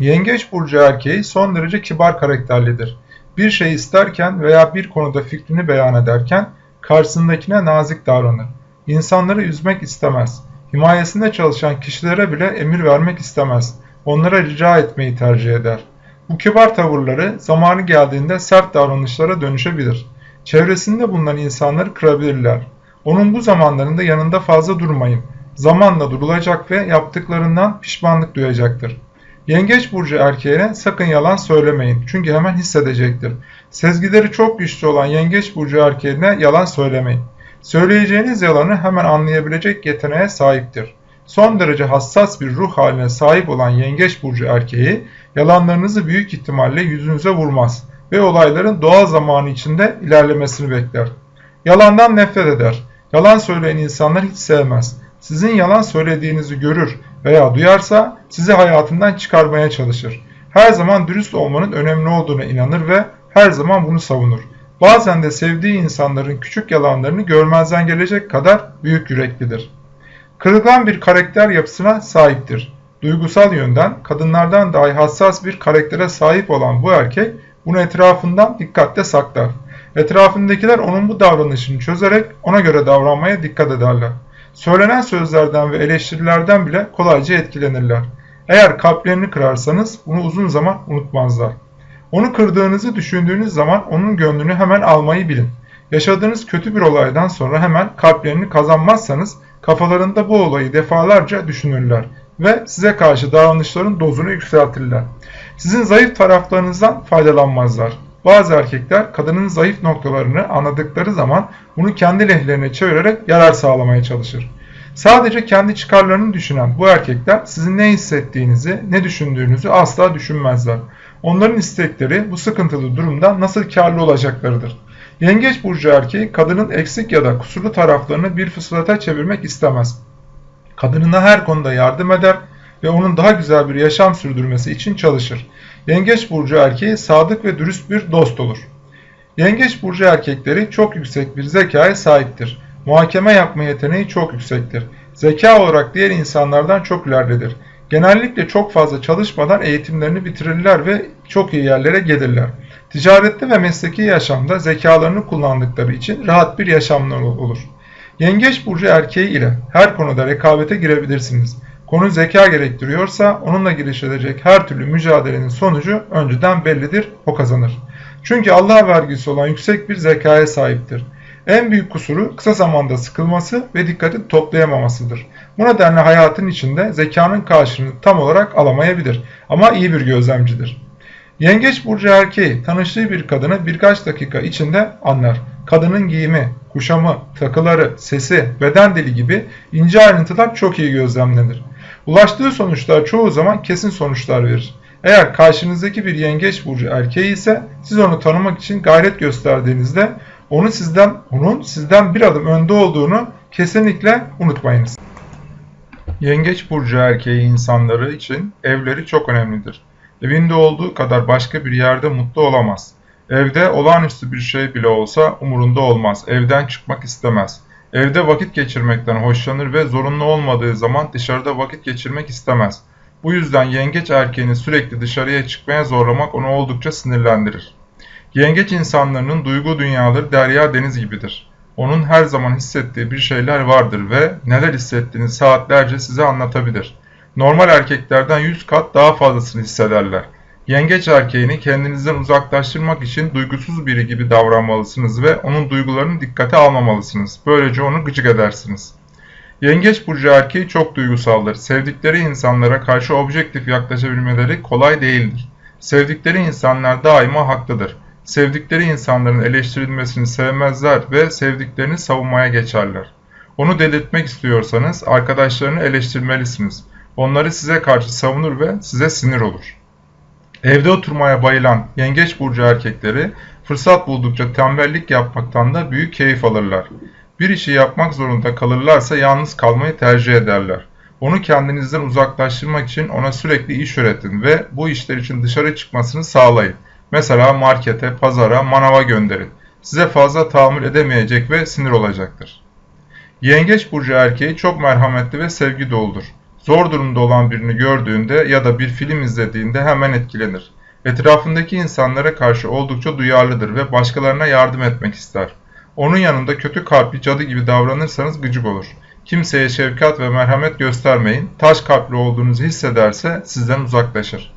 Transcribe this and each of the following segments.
Yengeç burcu erkeği son derece kibar karakterlidir. Bir şey isterken veya bir konuda fikrini beyan ederken karşısındakine nazik davranır. İnsanları üzmek istemez. Himayesinde çalışan kişilere bile emir vermek istemez. Onlara rica etmeyi tercih eder. Bu kibar tavırları zamanı geldiğinde sert davranışlara dönüşebilir. Çevresinde bulunan insanları kırabilirler. Onun bu zamanlarında yanında fazla durmayın. Zamanla durulacak ve yaptıklarından pişmanlık duyacaktır. Yengeç burcu erkeğine sakın yalan söylemeyin çünkü hemen hissedecektir. Sezgileri çok güçlü olan yengeç burcu erkeğine yalan söylemeyin. Söyleyeceğiniz yalanı hemen anlayabilecek yeteneğe sahiptir. Son derece hassas bir ruh haline sahip olan yengeç burcu erkeği yalanlarınızı büyük ihtimalle yüzünüze vurmaz ve olayların doğal zamanı içinde ilerlemesini bekler. Yalandan nefret eder. Yalan söyleyen insanlar hiç sevmez. Sizin yalan söylediğinizi görür veya duyarsa sizi hayatından çıkarmaya çalışır. Her zaman dürüst olmanın önemli olduğuna inanır ve her zaman bunu savunur. Bazen de sevdiği insanların küçük yalanlarını görmezden gelecek kadar büyük yüreklidir. Kırılgan bir karakter yapısına sahiptir. Duygusal yönden kadınlardan dahi hassas bir karaktere sahip olan bu erkek bunu etrafından dikkatle saklar. Etrafındakiler onun bu davranışını çözerek ona göre davranmaya dikkat ederler. Söylenen sözlerden ve eleştirilerden bile kolayca etkilenirler. Eğer kalplerini kırarsanız bunu uzun zaman unutmazlar. Onu kırdığınızı düşündüğünüz zaman onun gönlünü hemen almayı bilin. Yaşadığınız kötü bir olaydan sonra hemen kalplerini kazanmazsanız kafalarında bu olayı defalarca düşünürler ve size karşı davranışların dozunu yükseltirler. Sizin zayıf taraflarınızdan faydalanmazlar. Bazı erkekler kadının zayıf noktalarını anladıkları zaman bunu kendi lehlerine çevirerek yarar sağlamaya çalışır. Sadece kendi çıkarlarını düşünen bu erkekler sizin ne hissettiğinizi, ne düşündüğünüzü asla düşünmezler. Onların istekleri bu sıkıntılı durumda nasıl karlı olacaklarıdır. Yengeç burcu erkeği kadının eksik ya da kusurlu taraflarını bir fırsata çevirmek istemez. Kadınına her konuda yardım eder ve onun daha güzel bir yaşam sürdürmesi için çalışır. Yengeç burcu erkeği sadık ve dürüst bir dost olur. Yengeç burcu erkekleri çok yüksek bir zekaya sahiptir. Muhakeme yapma yeteneği çok yüksektir. Zeka olarak diğer insanlardan çok ileridedir. Genellikle çok fazla çalışmadan eğitimlerini bitirirler ve çok iyi yerlere gelirler. Ticarette ve mesleki yaşamda zekalarını kullandıkları için rahat bir yaşamları olur. Yengeç burcu erkeği ile her konuda rekabete girebilirsiniz. Konu zeka gerektiriyorsa onunla girişilecek her türlü mücadelenin sonucu önceden bellidir, o kazanır. Çünkü Allah vergisi olan yüksek bir zekaya sahiptir. En büyük kusuru kısa zamanda sıkılması ve dikkati toplayamamasıdır. Bu nedenle hayatın içinde zekanın karşılığını tam olarak alamayabilir ama iyi bir gözlemcidir. Yengeç burcu erkeği tanıştığı bir kadını birkaç dakika içinde anlar. Kadının giyimi, kuşamı, takıları, sesi, beden dili gibi ince ayrıntılar çok iyi gözlemlenir. Ulaştığı sonuçlar çoğu zaman kesin sonuçlar verir. Eğer karşınızdaki bir yengeç burcu erkeği ise siz onu tanımak için gayret gösterdiğinizde onu sizden, onun sizden bir adım önde olduğunu kesinlikle unutmayınız. Yengeç burcu erkeği insanları için evleri çok önemlidir. Evinde olduğu kadar başka bir yerde mutlu olamaz. Evde olağanüstü bir şey bile olsa umurunda olmaz. Evden çıkmak istemez. Evde vakit geçirmekten hoşlanır ve zorunlu olmadığı zaman dışarıda vakit geçirmek istemez. Bu yüzden yengeç erkeğini sürekli dışarıya çıkmaya zorlamak onu oldukça sinirlendirir. Yengeç insanlarının duygu dünyaları derya deniz gibidir. Onun her zaman hissettiği bir şeyler vardır ve neler hissettiğini saatlerce size anlatabilir. Normal erkeklerden 100 kat daha fazlasını hissederler. Yengeç erkeğini kendinizden uzaklaştırmak için duygusuz biri gibi davranmalısınız ve onun duygularını dikkate almamalısınız. Böylece onu gıcık edersiniz. Yengeç burcu erkeği çok duygusaldır. Sevdikleri insanlara karşı objektif yaklaşabilmeleri kolay değildir. Sevdikleri insanlar daima haklıdır. Sevdikleri insanların eleştirilmesini sevmezler ve sevdiklerini savunmaya geçerler. Onu delirtmek istiyorsanız arkadaşlarını eleştirmelisiniz. Onları size karşı savunur ve size sinir olur. Evde oturmaya bayılan yengeç burcu erkekleri fırsat buldukça tembellik yapmaktan da büyük keyif alırlar. Bir işi yapmak zorunda kalırlarsa yalnız kalmayı tercih ederler. Onu kendinizden uzaklaştırmak için ona sürekli iş öğretin ve bu işler için dışarı çıkmasını sağlayın. Mesela markete, pazara, manava gönderin. Size fazla tahammül edemeyecek ve sinir olacaktır. Yengeç burcu erkeği çok merhametli ve sevgi doludur. Zor durumda olan birini gördüğünde ya da bir film izlediğinde hemen etkilenir. Etrafındaki insanlara karşı oldukça duyarlıdır ve başkalarına yardım etmek ister. Onun yanında kötü kalpli cadı gibi davranırsanız gıcık olur. Kimseye şefkat ve merhamet göstermeyin. Taş kalpli olduğunuzu hissederse sizden uzaklaşır.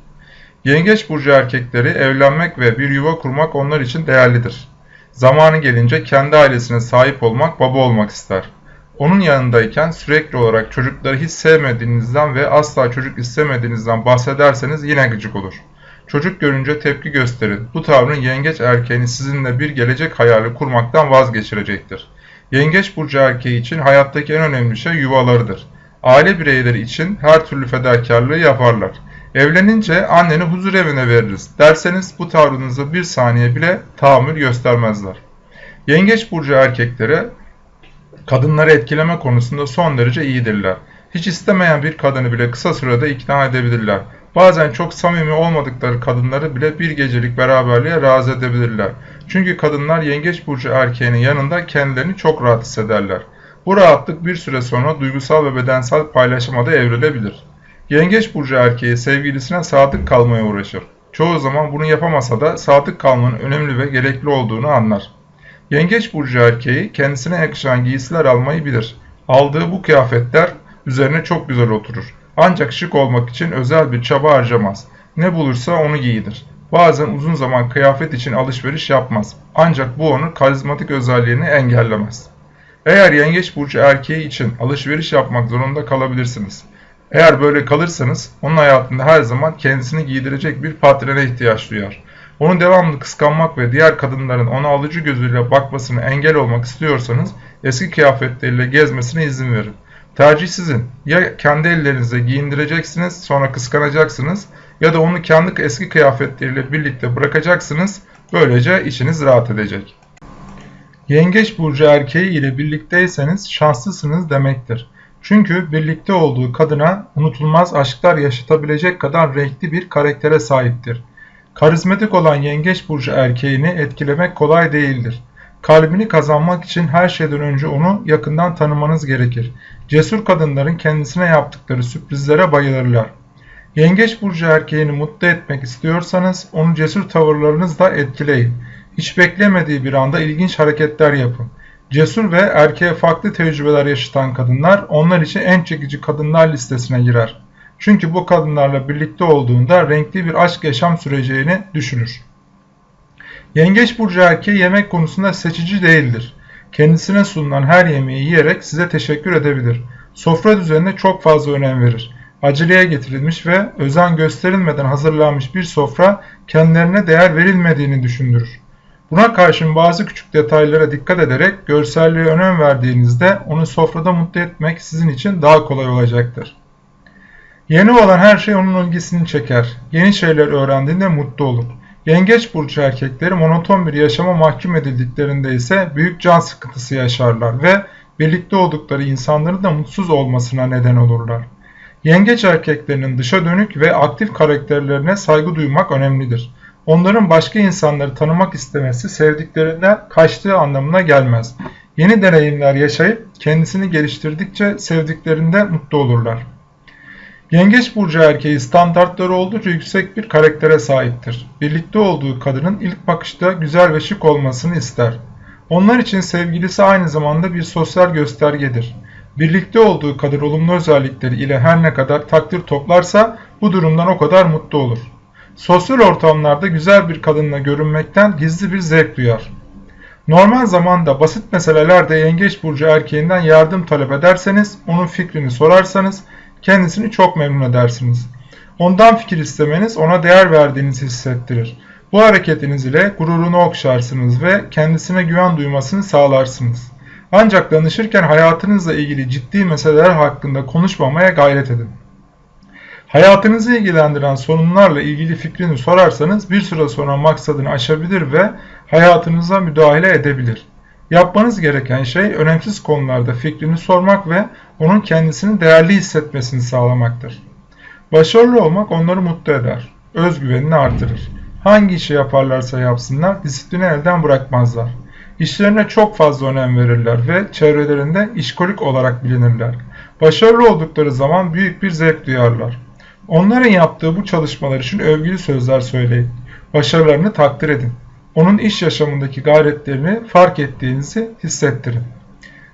Yengeç burcu erkekleri evlenmek ve bir yuva kurmak onlar için değerlidir. Zamanı gelince kendi ailesine sahip olmak, baba olmak ister. Onun yanındayken sürekli olarak çocukları hiç sevmediğinizden ve asla çocuk istemediğinizden bahsederseniz yine gıcık olur. Çocuk görünce tepki gösterin. Bu tavrın yengeç erkeğini sizinle bir gelecek hayali kurmaktan vazgeçirecektir. Yengeç burcu erkeği için hayattaki en önemli şey yuvalarıdır. Aile bireyleri için her türlü fedakarlığı yaparlar. Evlenince anneni huzur evine veririz derseniz bu tavrınıza bir saniye bile tahammül göstermezler. Yengeç burcu erkekleri kadınları etkileme konusunda son derece iyidirler. Hiç istemeyen bir kadını bile kısa sürede ikna edebilirler. Bazen çok samimi olmadıkları kadınları bile bir gecelik beraberliğe razı edebilirler. Çünkü kadınlar yengeç burcu erkeğinin yanında kendilerini çok rahat hissederler. Bu rahatlık bir süre sonra duygusal ve bedensel paylaşıma da evrilebilir. Yengeç burcu erkeği sevgilisine sadık kalmaya uğraşır. Çoğu zaman bunu yapamasa da sadık kalmanın önemli ve gerekli olduğunu anlar. Yengeç burcu erkeği kendisine yakışan giysiler almayı bilir. Aldığı bu kıyafetler üzerine çok güzel oturur. Ancak şık olmak için özel bir çaba harcamaz. Ne bulursa onu giydir. Bazen uzun zaman kıyafet için alışveriş yapmaz. Ancak bu onun karizmatik özelliğini engellemez. Eğer yengeç burcu erkeği için alışveriş yapmak zorunda kalabilirsiniz. Eğer böyle kalırsanız onun hayatında her zaman kendisini giydirecek bir patrene ihtiyaç duyar. Onu devamlı kıskanmak ve diğer kadınların ona alıcı gözüyle bakmasını engel olmak istiyorsanız eski kıyafetleriyle gezmesine izin verin. Tercih sizin. Ya kendi ellerinizle giyindireceksiniz sonra kıskanacaksınız ya da onu kendi eski kıyafetleriyle birlikte bırakacaksınız. Böylece içiniz rahat edecek. Yengeç burcu erkeği ile birlikteyseniz şanslısınız demektir. Çünkü birlikte olduğu kadına unutulmaz aşklar yaşatabilecek kadar renkli bir karaktere sahiptir. Karizmatik olan yengeç burcu erkeğini etkilemek kolay değildir. Kalbini kazanmak için her şeyden önce onu yakından tanımanız gerekir. Cesur kadınların kendisine yaptıkları sürprizlere bayılırlar. Yengeç burcu erkeğini mutlu etmek istiyorsanız onu cesur tavırlarınızla etkileyin. Hiç beklemediği bir anda ilginç hareketler yapın. Cesur ve erkeğe farklı tecrübeler yaşatan kadınlar onlar için en çekici kadınlar listesine girer. Çünkü bu kadınlarla birlikte olduğunda renkli bir aşk yaşam süreceğini düşünür. Yengeç burcu erkeği yemek konusunda seçici değildir. Kendisine sunulan her yemeği yiyerek size teşekkür edebilir. Sofra düzenine çok fazla önem verir. Aceleye getirilmiş ve özen gösterilmeden hazırlanmış bir sofra kendilerine değer verilmediğini düşündürür. Buna karşın bazı küçük detaylara dikkat ederek görselliğe önem verdiğinizde onu sofrada mutlu etmek sizin için daha kolay olacaktır. Yeni olan her şey onun ilgisini çeker. Yeni şeyler öğrendiğinde mutlu olur. Yengeç burcu erkekleri monoton bir yaşama mahkum edildiklerinde ise büyük can sıkıntısı yaşarlar ve birlikte oldukları insanların da mutsuz olmasına neden olurlar. Yengeç erkeklerinin dışa dönük ve aktif karakterlerine saygı duymak önemlidir. Onların başka insanları tanımak istemesi sevdiklerinden kaçtığı anlamına gelmez. Yeni deneyimler yaşayıp kendisini geliştirdikçe sevdiklerinde mutlu olurlar. Yengeç burcu erkeği standartları oldukça yüksek bir karaktere sahiptir. Birlikte olduğu kadının ilk bakışta güzel ve şık olmasını ister. Onlar için sevgilisi aynı zamanda bir sosyal göstergedir. Birlikte olduğu kadar olumlu özellikleri ile her ne kadar takdir toplarsa bu durumdan o kadar mutlu olur. Sosyal ortamlarda güzel bir kadınla görünmekten gizli bir zevk duyar. Normal zamanda basit meselelerde yengeç burcu erkeğinden yardım talep ederseniz, onun fikrini sorarsanız kendisini çok memnun edersiniz. Ondan fikir istemeniz ona değer verdiğinizi hissettirir. Bu hareketiniz ile gururunu okşarsınız ve kendisine güven duymasını sağlarsınız. Ancak danışırken hayatınızla ilgili ciddi meseleler hakkında konuşmamaya gayret edin. Hayatınızı ilgilendiren sorunlarla ilgili fikrini sorarsanız bir süre sonra maksadını aşabilir ve hayatınıza müdahale edebilir. Yapmanız gereken şey önemsiz konularda fikrini sormak ve onun kendisini değerli hissetmesini sağlamaktır. Başarılı olmak onları mutlu eder, özgüvenini artırır. Hangi işi yaparlarsa yapsınlar disiplini elden bırakmazlar. İşlerine çok fazla önem verirler ve çevrelerinde işkolik olarak bilinirler. Başarılı oldukları zaman büyük bir zevk duyarlar. Onların yaptığı bu çalışmalar için övgülü sözler söyleyin. Başarılarını takdir edin. Onun iş yaşamındaki gayretlerini fark ettiğinizi hissettirin.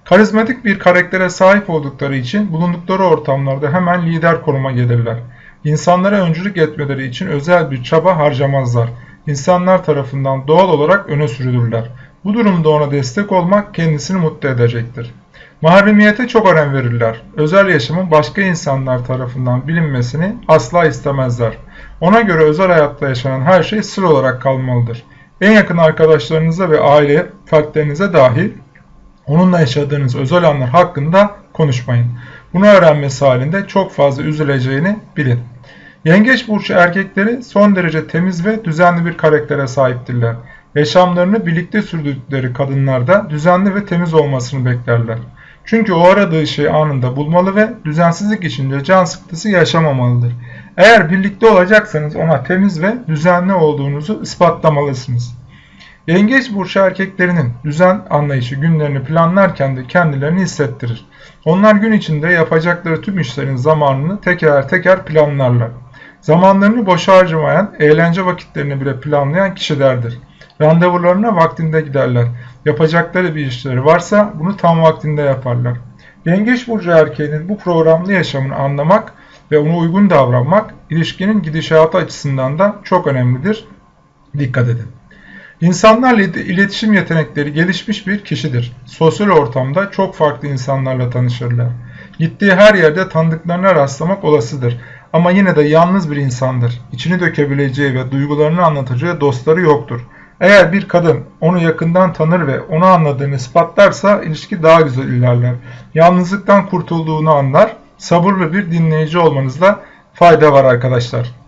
Karizmatik bir karaktere sahip oldukları için bulundukları ortamlarda hemen lider konuma gelirler. İnsanlara öncülük etmeleri için özel bir çaba harcamazlar. İnsanlar tarafından doğal olarak öne sürülürler. Bu durumda ona destek olmak kendisini mutlu edecektir. Mahremiyete çok önem verirler. Özel yaşamın başka insanlar tarafından bilinmesini asla istemezler. Ona göre özel hayatta yaşanan her şey sır olarak kalmalıdır. En yakın arkadaşlarınıza ve aile fertlerinize dahil onunla yaşadığınız özel anlar hakkında konuşmayın. Bunu öğrenmesi halinde çok fazla üzüleceğini bilin. Yengeç burcu erkekleri son derece temiz ve düzenli bir karaktere sahiptirler. Yaşamlarını birlikte sürdürdükleri kadınlarda düzenli ve temiz olmasını beklerler. Çünkü o aradığı şeyi anında bulmalı ve düzensizlik içinde can sıkıntısı yaşamamalıdır. Eğer birlikte olacaksanız ona temiz ve düzenli olduğunuzu ispatlamalısınız. Yengeç burcu erkeklerinin düzen anlayışı günlerini planlarken de kendilerini hissettirir. Onlar gün içinde yapacakları tüm işlerin zamanını teker teker planlarlar. Zamanlarını boşa harcamayan, eğlence vakitlerini bile planlayan kişilerdir. Randevularına vaktinde giderler. Yapacakları bir işleri varsa bunu tam vaktinde yaparlar. Yengeç burcu erkeğinin bu programlı yaşamını anlamak ve ona uygun davranmak ilişkinin gidişatı açısından da çok önemlidir. Dikkat edin. İnsanlarla iletişim yetenekleri gelişmiş bir kişidir. Sosyal ortamda çok farklı insanlarla tanışırlar. Gittiği her yerde tanıdıklarına rastlamak olasıdır. Ama yine de yalnız bir insandır. İçini dökebileceği ve duygularını anlatacağı dostları yoktur. Eğer bir kadın onu yakından tanır ve onu anladığını ispatlarsa ilişki daha güzel ilerler. Yalnızlıktan kurtulduğunu anlar. Sabırlı bir dinleyici olmanızda fayda var arkadaşlar.